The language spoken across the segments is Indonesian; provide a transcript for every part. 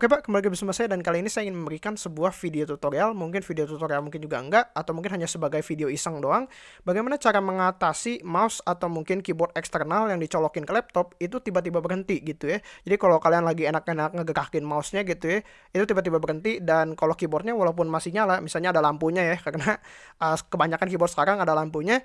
Oke Pak, kembali lagi bersama saya dan kali ini saya ingin memberikan sebuah video tutorial, mungkin video tutorial mungkin juga enggak, atau mungkin hanya sebagai video iseng doang, bagaimana cara mengatasi mouse atau mungkin keyboard eksternal yang dicolokin ke laptop itu tiba-tiba berhenti gitu ya. Jadi kalau kalian lagi enak-enak ngegerakin mouse-nya gitu ya, itu tiba-tiba berhenti. Dan kalau keyboardnya walaupun masih nyala, misalnya ada lampunya ya, karena uh, kebanyakan keyboard sekarang ada lampunya,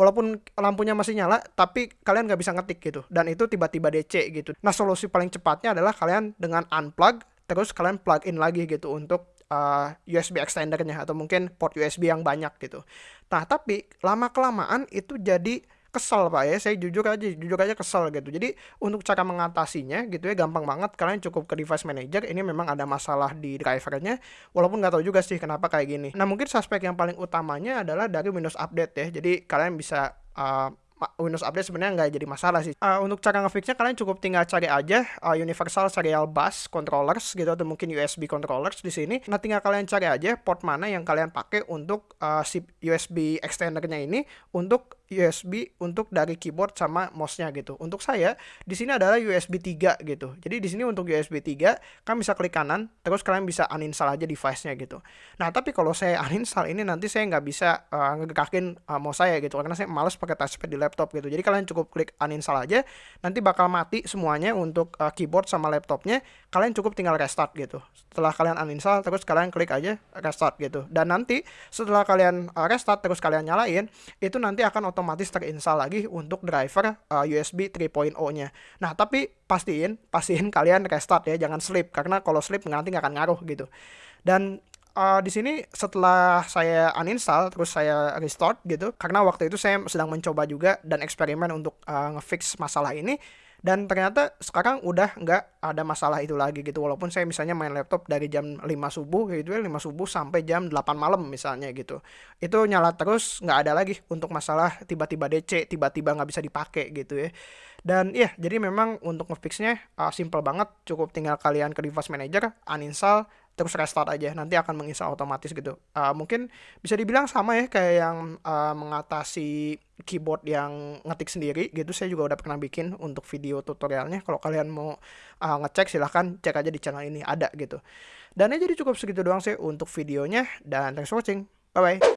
walaupun lampunya masih nyala tapi kalian nggak bisa ngetik gitu. Dan itu tiba-tiba DC gitu. Nah solusi paling cepatnya adalah kalian dengan unplug terus kalian plug in lagi gitu untuk uh, USB extendernya atau mungkin port USB yang banyak gitu. Nah tapi lama kelamaan itu jadi kesel pak ya. Saya jujur aja jujur aja kesel gitu. Jadi untuk cara mengatasinya gitu ya gampang banget. Kalian cukup ke device manager. Ini memang ada masalah di drivernya. Walaupun nggak tahu juga sih kenapa kayak gini. Nah mungkin suspek yang paling utamanya adalah dari Windows Update ya. Jadi kalian bisa uh, Windows Update sebenarnya nggak jadi masalah sih. Uh, untuk cara ngefixnya kalian cukup tinggal cari aja uh, Universal Serial Bus Controllers gitu atau mungkin USB controllers di sini. Nah tinggal kalian cari aja port mana yang kalian pakai untuk uh, si USB extendernya ini untuk USB untuk dari keyboard sama mouse-nya gitu. Untuk saya di sini adalah USB 3 gitu. Jadi di sini untuk USB 3 kalian bisa klik kanan terus kalian bisa uninstall aja device-nya gitu. Nah, tapi kalau saya uninstall ini nanti saya nggak bisa uh, ngegekakin uh, mouse saya gitu karena saya males pakai touchpad di laptop gitu. Jadi kalian cukup klik uninstall aja nanti bakal mati semuanya untuk uh, keyboard sama laptopnya. Kalian cukup tinggal restart gitu. Setelah kalian uninstall terus kalian klik aja restart gitu. Dan nanti setelah kalian uh, restart terus kalian nyalain itu nanti akan otomatis terinstall lagi untuk driver uh, USB 3.0-nya. Nah, tapi pastiin, pastiin kalian restart ya, jangan sleep karena kalau sleep nanti nggak akan ngaruh gitu. Dan uh, di sini setelah saya uninstall terus saya restart gitu karena waktu itu saya sedang mencoba juga dan eksperimen untuk uh, ngefix masalah ini dan ternyata sekarang udah nggak ada masalah itu lagi gitu. Walaupun saya misalnya main laptop dari jam 5 subuh gitu ya 5 subuh sampai jam 8 malam misalnya gitu. Itu nyala terus nggak ada lagi untuk masalah tiba-tiba DC tiba-tiba nggak bisa dipakai gitu ya. Dan iya jadi memang untuk ngefixnya uh, simple banget. Cukup tinggal kalian ke device manager uninstall terus restart aja nanti akan menginstal otomatis gitu. Uh, mungkin bisa dibilang sama ya kayak yang uh, mengatasi keyboard yang ngetik sendiri gitu. Saya juga udah pernah bikin untuk video tutorialnya. Kalau kalian mau uh, ngecek silahkan cek aja di channel ini ada gitu. Dan ya jadi cukup segitu doang sih untuk videonya dan thanks for watching. Bye bye